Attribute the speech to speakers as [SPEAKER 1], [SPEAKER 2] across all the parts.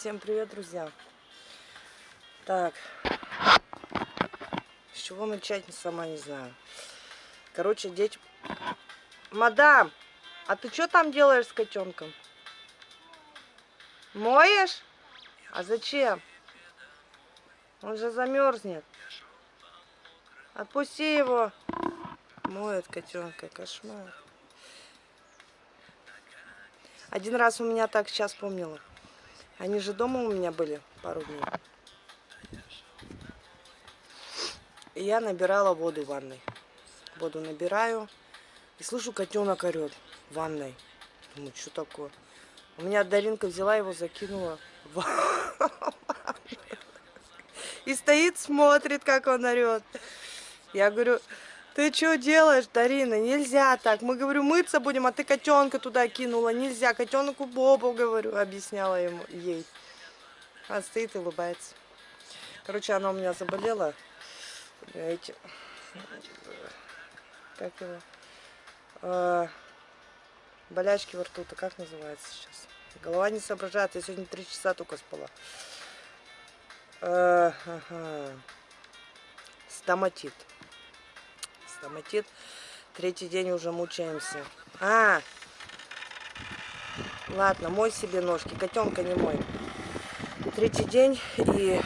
[SPEAKER 1] Всем привет, друзья. Так, с чего начать, сама не знаю. Короче, дети... Мадам, а ты что там делаешь с котенком? Моешь? А зачем? Он же замерзнет. Отпусти его. Моет котенка, кошмар. Один раз у меня так сейчас помнила. Они же дома у меня были пару дней. И я набирала воду в ванной. Воду набираю. И слышу, котенок орет в ванной. Думаю, что такое? У меня Даринка взяла его, закинула в И стоит, смотрит, как он орет. Я говорю, ты что делаешь, Дарина? Нельзя так. Мы, говорю, мыться будем, а ты котенка туда кинула. Нельзя. Котенку Бобу, говорю, объясняла ему, ей. Она стоит и улыбается. Короче, она у меня заболела. Эти... Как его? А, болячки во рту-то как называется сейчас? Голова не соображает. Я сегодня три часа только спала. А, ага. Стоматит стоматит. Третий день уже мучаемся. А, ладно, мой себе ножки, котенка не мой. Третий день и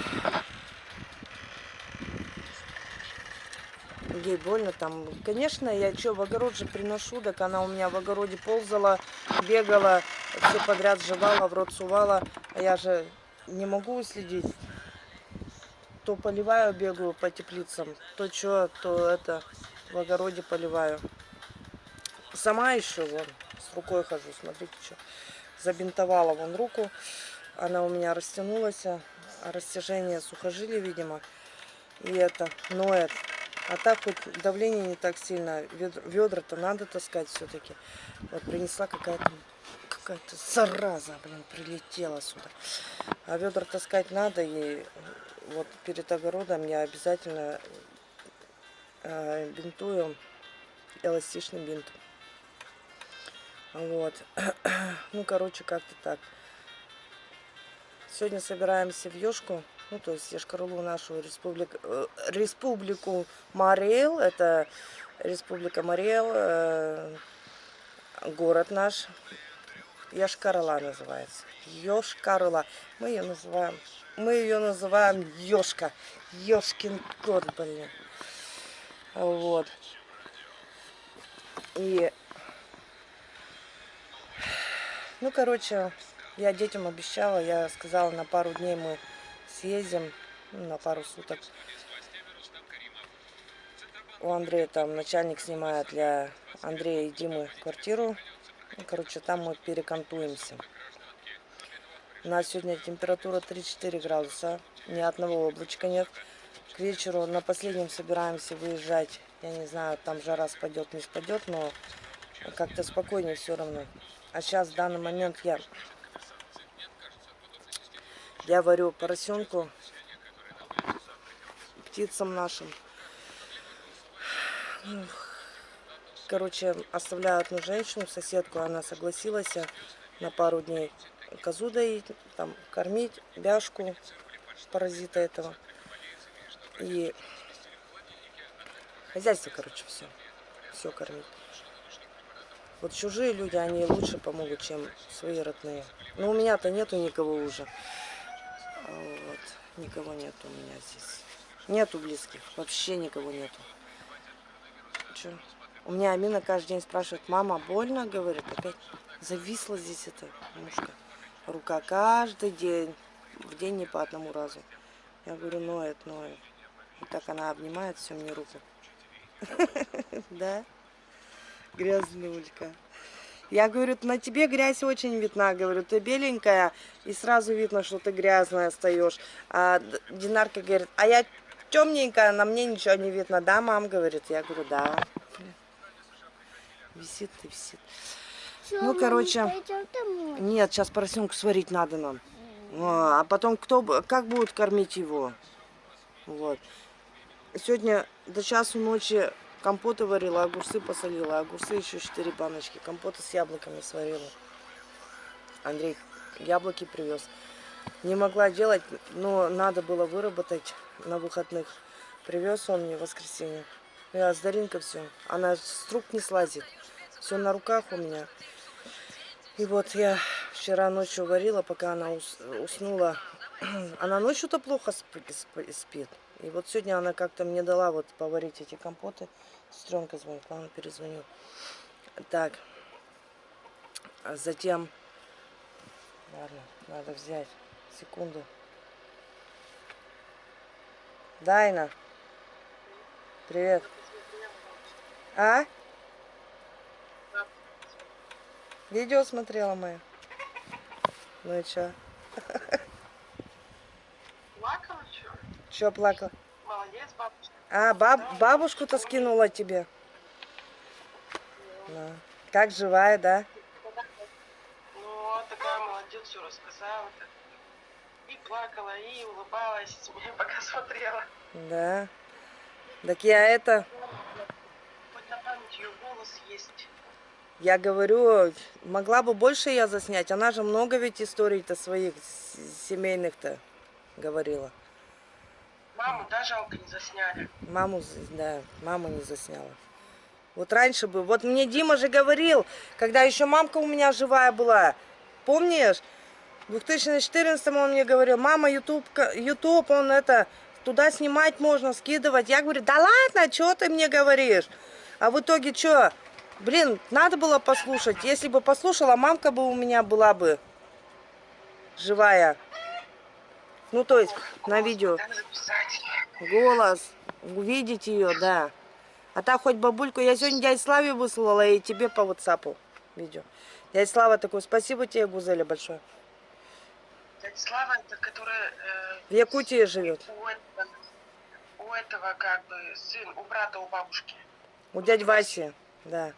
[SPEAKER 1] ей больно там. Конечно, я что, в огород же приношу, так она у меня в огороде ползала, бегала, все подряд жевала, в рот сувала, а я же не могу следить. То поливаю, бегаю по теплицам, то что, то это в огороде поливаю. Сама еще вон с рукой хожу, смотрите, что забинтовала вон руку. Она у меня растянулась, а растяжение сухожилия, видимо. И это ноет. А так хоть давление не так сильно. Ведра-то надо таскать все-таки. Вот принесла какая-то какая-то зараза, блин, прилетела сюда. А ведра таскать надо. И вот перед огородом я обязательно бинтую эластичным бинтом. Вот. Ну, короче, как-то так. Сегодня собираемся в Ёшку, ну, то есть Ешкарулу, нашу республику, э, республику Мариэл. Это республика Мариэл, э, город наш. Яшкарала называется. Ёшкарала. Мы ее называем, мы ее называем Ёшка. Ёшкин кот, блин. Вот. И, ну, короче, я детям обещала, я сказала, на пару дней мы съездим, ну, на пару суток. У Андрея там начальник снимает для Андрея и Димы квартиру. Ну, короче, там мы перекантуемся. У нас сегодня температура 3-4 градуса, ни одного облачка нет. К вечеру на последнем собираемся выезжать. Я не знаю, там жара спадет, не спадет, но как-то спокойнее все равно. А сейчас в данный момент я, я варю поросенку птицам нашим. Короче, оставляю одну женщину, соседку, она согласилась на пару дней козу доить, там, кормить, бяшку, паразита этого. И хозяйство, короче, все. Все кормить. Вот чужие люди, они лучше помогут, чем свои родные. Но у меня-то нету никого уже. Вот. Никого нету у меня здесь. Нету близких. Вообще никого нету. Че? У меня Амина каждый день спрашивает, мама, больно? Говорит, опять зависла здесь эта мушка. Рука каждый день. В день не по одному разу. Я говорю, ноет, ноет. И так она обнимает все мне руку. Да? Грязнулька. Я говорю, на тебе грязь очень видна. Говорю, ты беленькая, и сразу видно, что ты грязная остаешь. А Динарка говорит, а я темненькая, на мне ничего не видно. Да, мам, говорит. Я говорю, да. Висит и висит. ну, короче, нет, сейчас поросенку сварить надо нам. А потом кто, как будут кормить его? Вот. Сегодня до часу ночи компоты варила, огурцы посолила. Огурцы еще 4 баночки. Компоты с яблоками сварила. Андрей яблоки привез. Не могла делать, но надо было выработать на выходных. Привез он мне в воскресенье. Я с Даринкой все. Она с рук не слазит. Все на руках у меня. И вот я вчера ночью варила, пока она уснула. Она ночью-то плохо спит. И вот сегодня она как-то мне дала вот поварить эти компоты. Сестренка звонит, ладно, перезвоню. Так. А затем... Ладно, надо взять. Секунду. Дайна. Привет. А? Видео смотрела мое. Ну и чё?
[SPEAKER 2] Плакала, Чё
[SPEAKER 1] плакала?
[SPEAKER 2] Молодец, бабушка.
[SPEAKER 1] А, баб, бабушку-то скинула тебе. Да. Как живая, да?
[SPEAKER 2] Ну, такая молодец, все рассказала. И плакала, и улыбалась, меня пока смотрела.
[SPEAKER 1] Да. Так я это...
[SPEAKER 2] Хоть на память ее голос есть.
[SPEAKER 1] Я говорю, могла бы больше я заснять. Она же много ведь историй-то своих семейных-то говорила.
[SPEAKER 2] Маму да, жалко не засняли.
[SPEAKER 1] Маму, да, маму не засняла. Вот раньше бы, вот мне Дима же говорил, когда еще мамка у меня живая была, помнишь? В 2014 он мне говорил, мама, YouTube, YouTube, он это, туда снимать можно, скидывать. Я говорю, да ладно, что ты мне говоришь? А в итоге что? Блин, надо было послушать. Если бы послушала, мамка бы у меня была бы живая. Ну, то есть, на видео. Голос. Увидеть ее, да. А так хоть бабульку. Я сегодня дядь Славе выслала и тебе по WhatsApp видео. Дядя Слава такой, спасибо тебе, Гузеля, большое.
[SPEAKER 2] Дядя Слава, это которая... Э,
[SPEAKER 1] в Якутии живет.
[SPEAKER 2] У этого, у этого, как бы, сын, у брата, у бабушки.
[SPEAKER 1] У дяди Васи, да.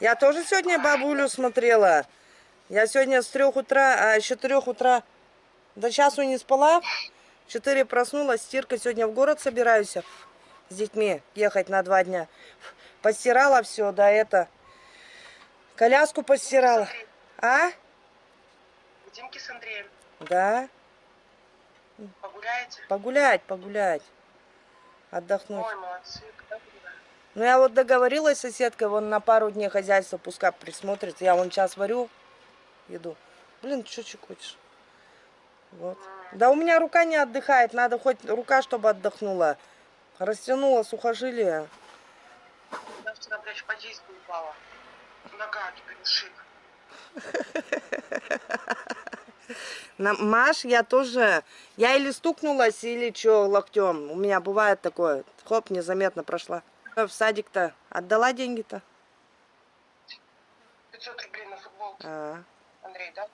[SPEAKER 1] Я тоже сегодня бабулю смотрела. Я сегодня с трех утра, а еще трех утра до часу не спала. Четыре проснулась, стирка. Сегодня в город собираюсь с детьми ехать на два дня. Постирала все, да, это. Коляску постирала. А?
[SPEAKER 2] Димки с Андреем.
[SPEAKER 1] Да.
[SPEAKER 2] Погуляете?
[SPEAKER 1] Погулять, погулять. Отдохнуть.
[SPEAKER 2] Ой, молодцы.
[SPEAKER 1] Ну, я вот договорилась с соседкой, вон на пару дней хозяйство пускай присмотрит. Я вон сейчас варю еду. Блин, что чекочешь? Вот. Да у меня рука не отдыхает, надо хоть рука, чтобы отдохнула. Растянула сухожилие.
[SPEAKER 2] Я вчера, блядь, по действию упала. Нога теперь ушиб.
[SPEAKER 1] Маш, я тоже, я или стукнулась, или что, локтем. У меня бывает такое. Хоп, незаметно прошла. В садик-то отдала деньги-то?
[SPEAKER 2] 500 рублей на футболку.
[SPEAKER 1] А.
[SPEAKER 2] Андрей, да?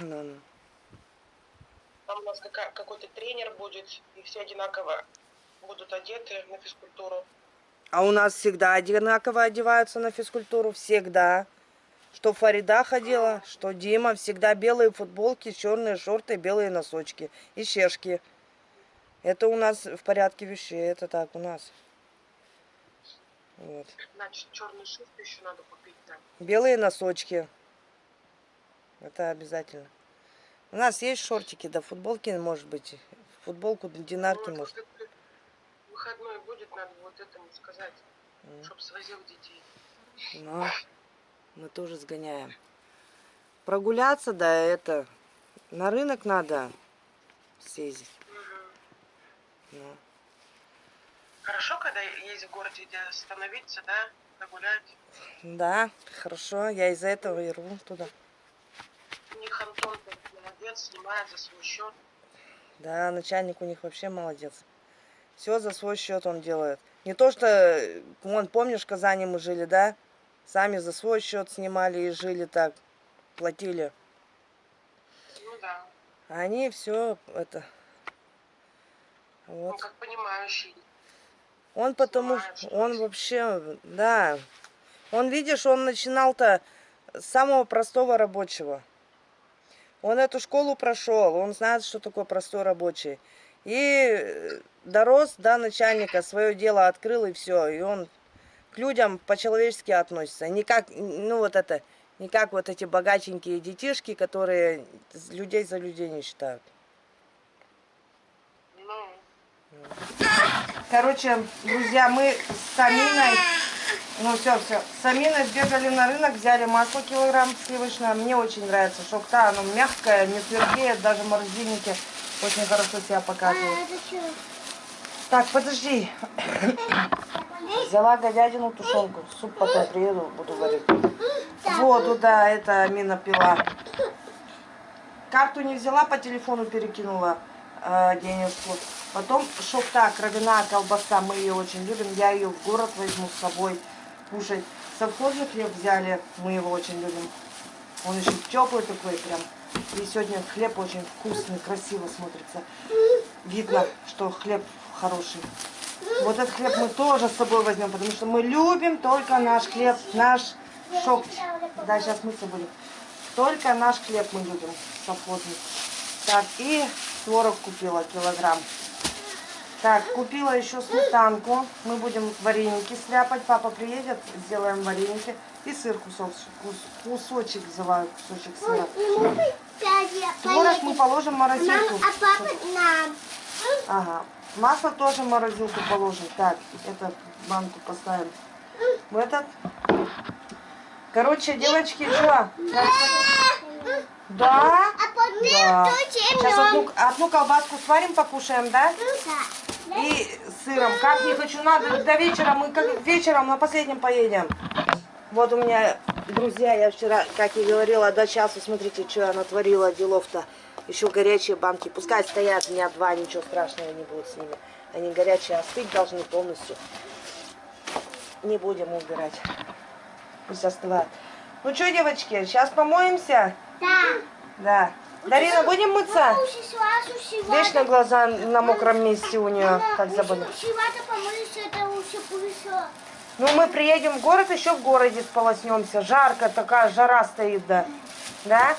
[SPEAKER 1] Ну, ну.
[SPEAKER 2] Там у нас какой-то тренер будет, и все одинаково будут одеты на физкультуру.
[SPEAKER 1] А у нас всегда одинаково одеваются на физкультуру, всегда. Что Фарида ходила, что Дима, всегда белые футболки, черные шорты, белые носочки и чешки. Это у нас в порядке вещей, это так у нас. Вот.
[SPEAKER 2] Значит, черный шерсть еще надо купить, да.
[SPEAKER 1] Белые носочки. Это обязательно. У нас есть шортики, да футболки, может быть. Футболку динарки,
[SPEAKER 2] ну,
[SPEAKER 1] может.
[SPEAKER 2] Выходной будет, надо вот этому сказать, mm. чтобы свозил детей.
[SPEAKER 1] Ну, мы тоже сгоняем. Прогуляться, да, это, на рынок надо съездить.
[SPEAKER 2] Угу. Ну. Хорошо, когда есть в городе, где остановиться, да, погулять?
[SPEAKER 1] Да, хорошо. Я из-за этого и рву туда.
[SPEAKER 2] У них Антон молодец, снимает за свой счет.
[SPEAKER 1] Да, начальник у них вообще молодец. Все за свой счет он делает. Не то, что, вон, помнишь, в Казани мы жили, да? Сами за свой счет снимали и жили так, платили.
[SPEAKER 2] Ну да.
[SPEAKER 1] А они все это... Вот.
[SPEAKER 2] Ну, как понимающий.
[SPEAKER 1] Он потому что он вообще, да, он, видишь, он начинал-то с самого простого рабочего. Он эту школу прошел, он знает, что такое простой рабочий. И дорос до начальника, свое дело открыл и все. И он к людям по-человечески относится. Не как, ну вот это, Не как вот эти богатенькие детишки, которые людей за людей не считают.
[SPEAKER 2] Ну,
[SPEAKER 1] Короче, друзья, мы с Аминой, ну все, все, с Аминой сбегали на рынок, взяли масло килограмм сливочное. Мне очень нравится шокта, оно мягкое, не твердеет, даже в морозильнике очень хорошо себя показывает. Так, подожди. Взяла говядину, тушенку. Суп потом приеду, буду варить. Воду, да, это Амина пила. Карту не взяла, по телефону перекинула э, денежку. Потом шофта, кровяная колбаса, мы ее очень любим. Я ее в город возьму с собой кушать. Совхозный хлеб взяли, мы его очень любим. Он еще теплый такой прям. И сегодня хлеб очень вкусный, красиво смотрится. Видно, что хлеб хороший. Вот этот хлеб мы тоже с собой возьмем, потому что мы любим только наш хлеб, наш шок. Да, сейчас мыться будем. Только наш хлеб мы любим, совхозный. Так, и творог купила килограмм. Так, купила еще сметанку. Мы будем вареники сляпать. Папа приедет, сделаем вареники. И сыр кусок, кус- кусочек взяла, кусочек сыра. Творог мы положим в
[SPEAKER 3] Мам,
[SPEAKER 1] морозилку.
[SPEAKER 3] а папа нам.
[SPEAKER 1] Ага. Масло тоже в морозилку положим. Так, это банку поставим. В этот. Короче, девочки, что? Да?
[SPEAKER 3] А
[SPEAKER 1] Да. Сейчас одну, одну колбаску сварим, покушаем, да?
[SPEAKER 3] Да.
[SPEAKER 1] И сыром. Как не хочу, надо до вечера. Мы как вечером на последнем поедем. Вот у меня, друзья, я вчера, как и говорила, до часу, смотрите, что я натворила делов-то. Еще горячие банки. Пускай стоят дня два, ничего страшного не будет с ними. Они горячие, остыть должны полностью. Не будем убирать. Пусть остывают. Ну что, девочки, сейчас помоемся?
[SPEAKER 3] Да.
[SPEAKER 1] Да. Дарина, будем мыться? Вечно глаза на мокром месте у нее, как
[SPEAKER 3] пыльцо.
[SPEAKER 1] Ну, мы приедем в город, еще в городе сполоснемся. Жарко, такая жара стоит, да. Да?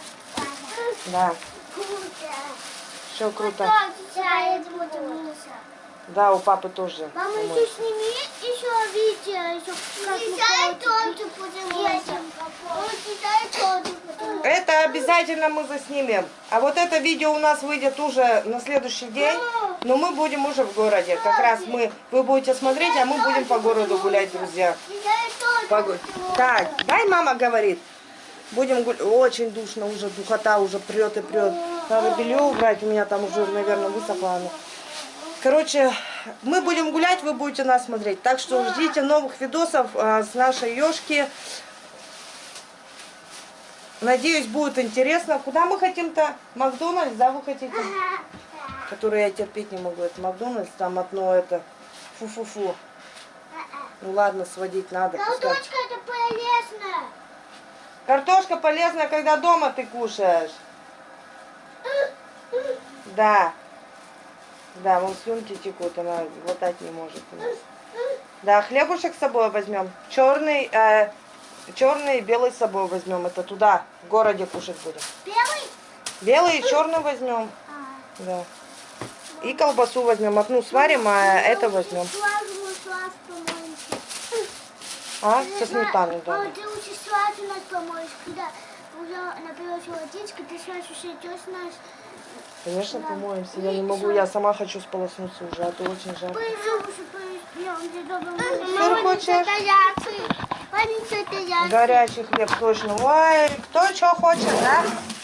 [SPEAKER 1] Да. Все круто.
[SPEAKER 3] Да, мылся.
[SPEAKER 1] Да, у папы тоже.
[SPEAKER 3] Мама, еще сними еще видео, еще как мы тоже будем мыться. тоже будем
[SPEAKER 1] Это обязательно мы заснимем. А вот это видео у нас выйдет уже на следующий день. Но мы будем уже в городе. Как раз мы, вы будете смотреть, а мы будем по городу гулять, друзья. Погодь. Так, дай мама говорит. Будем гулять. Очень душно уже, духота уже прет и прет. Надо белье убрать, у меня там уже, наверное, высохло оно. Короче, мы будем гулять, вы будете нас смотреть. Так что ждите новых видосов а, с нашей Ёшки. Надеюсь, будет интересно. Куда мы хотим-то? Макдональдс, да, вы хотите? Который я терпеть не могу. Это Макдональдс, там одно это... Фу-фу-фу. Ну ладно, сводить надо. пускай.
[SPEAKER 3] Картошка это полезно.
[SPEAKER 1] Картошка полезная, когда дома ты кушаешь. Да. Да, вон слюнки текут, она глотать не может. Да, хлебушек с собой возьмем. Черный, э, черный и белый с собой возьмем. Это туда, в городе кушать будем.
[SPEAKER 3] Белый?
[SPEAKER 1] Белый и черный возьмем.
[SPEAKER 3] А,
[SPEAKER 1] Да. И колбасу возьмем. Одну сварим, а это возьмем. А? Со сметаной, да.
[SPEAKER 3] Мама, ты лучше сразу нас помоешь, когда уже наберешь водичку, ты сразу все идешь нас.
[SPEAKER 1] Конечно, помоемся. Я не могу, я сама хочу сполоснуться уже, а то очень жарко. Сыр хочешь? Горячий хлеб, точно. Ой, кто что хочет, да?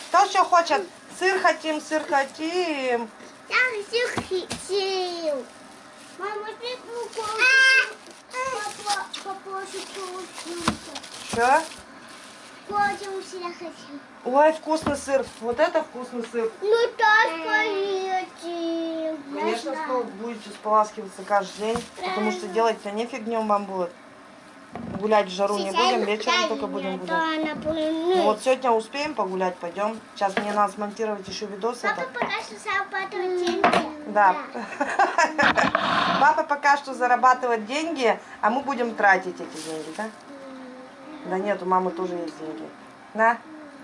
[SPEAKER 1] Кто что хочет? Сыр хотим, сыр хотим.
[SPEAKER 3] Я всех хотел. Мама, ты.
[SPEAKER 1] Что?
[SPEAKER 3] Я хочу.
[SPEAKER 1] Ой, вкусный сыр. Вот это вкусный сыр.
[SPEAKER 3] Ну, так поедем.
[SPEAKER 1] Конечно, что будете споласкиваться каждый день, потому что делать-то нефиг днем вам будет. Гулять в жару не будем, вечером только будем гулять. Ну, вот сегодня успеем погулять, пойдем. Сейчас мне надо смонтировать еще видос.
[SPEAKER 3] Папа
[SPEAKER 1] Это.
[SPEAKER 3] пока что зарабатывает деньги.
[SPEAKER 1] Да. Папа пока что зарабатывает деньги, а мы будем тратить эти деньги, да? Да нет, у мамы тоже есть деньги. Да?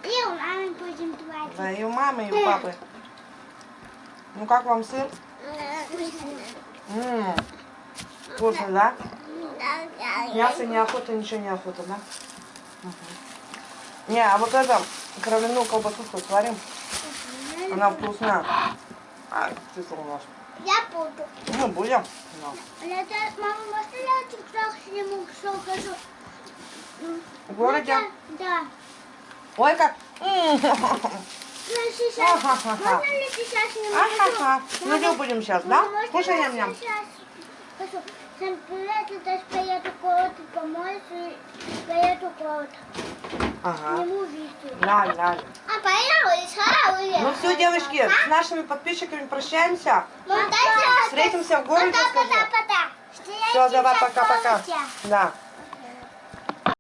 [SPEAKER 3] И у мамы будем тратить.
[SPEAKER 1] Да, и у мамы, и у папы. Ну как вам сыр? Ммм, вкусно, да? Мясо неохота, ничего неохота, да? Мгм. Не, а вот это, кровяную колбасу сварим. Она вкусная. А, ты солнышко.
[SPEAKER 3] Я буду.
[SPEAKER 1] Ну, будем. Да.
[SPEAKER 3] Мама, можно я тик-так сниму, что хочу?
[SPEAKER 1] В городе?
[SPEAKER 3] Да.
[SPEAKER 1] Ой, как.
[SPEAKER 3] Ну, сейчас. Можно ли сейчас сниму?
[SPEAKER 1] Ага-ха. Ну, что будем сейчас, да? Кушай
[SPEAKER 3] я
[SPEAKER 1] ням-ням.
[SPEAKER 3] Всем привет, это поеду кого-то помоюсь и поеду кого-то.
[SPEAKER 1] Ага.
[SPEAKER 3] Сниму видео.
[SPEAKER 1] Ля, ля.
[SPEAKER 3] А поехали,
[SPEAKER 1] Ну все, девочки, с нашими подписчиками прощаемся. Встретимся в городе.
[SPEAKER 3] Пока-пока.
[SPEAKER 1] Все, давай, пока-пока. Да.